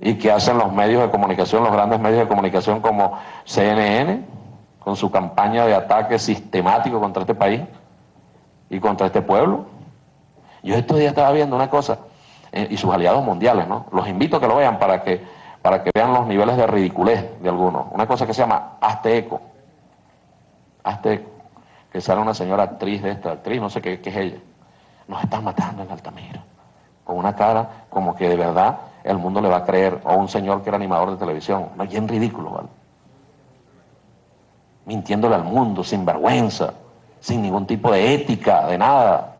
y que hacen los medios de comunicación, los grandes medios de comunicación como CNN, con su campaña de ataque sistemático contra este país y contra este pueblo. Yo estos días estaba viendo una cosa, eh, y sus aliados mundiales, ¿no? Los invito a que lo vean para que, para que vean los niveles de ridiculez de algunos. Una cosa que se llama Hazte Eco. Hazte Eco. Que sale una señora actriz de esta, actriz, no sé qué, qué es ella. Nos están matando en Altamira. Con una cara como que de verdad el mundo le va a creer, o un señor que era animador de televisión, no, bien ridículo, ¿vale? Mintiéndole al mundo, sin vergüenza, sin ningún tipo de ética, de nada.